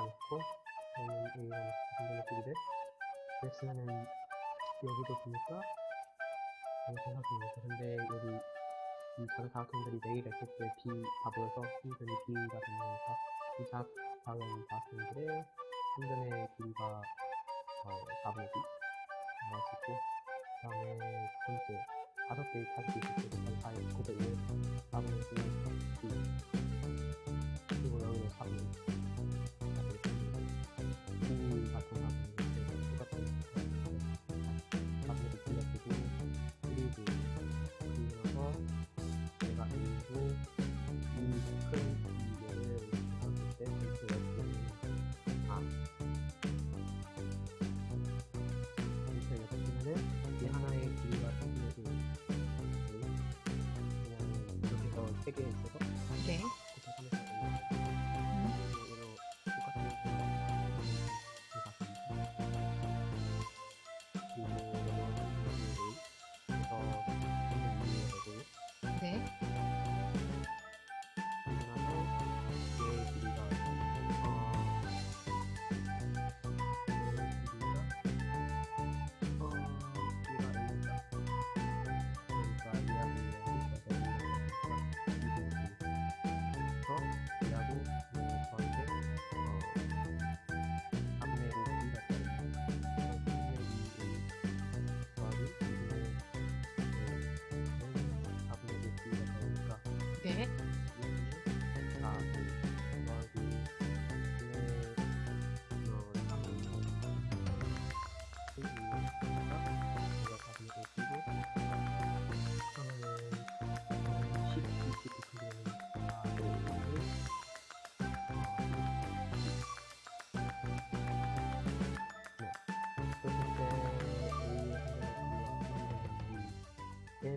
달아놓고 여기는 여기다 놓고 반대놓기를 렉스는 여기도 보니까 정사각형입니다. 근데 여기 이 사학생들이 네개가 있을 때 B가 보여서 순전히 비가 됩니다. 이 사학생들의 순전의 비가 어, 4분의 B 나왔었고 그 다음에 두 번째 다섯 개의 타입이 있을 때 4분의 900을 4분의 9 있어서 네. 한개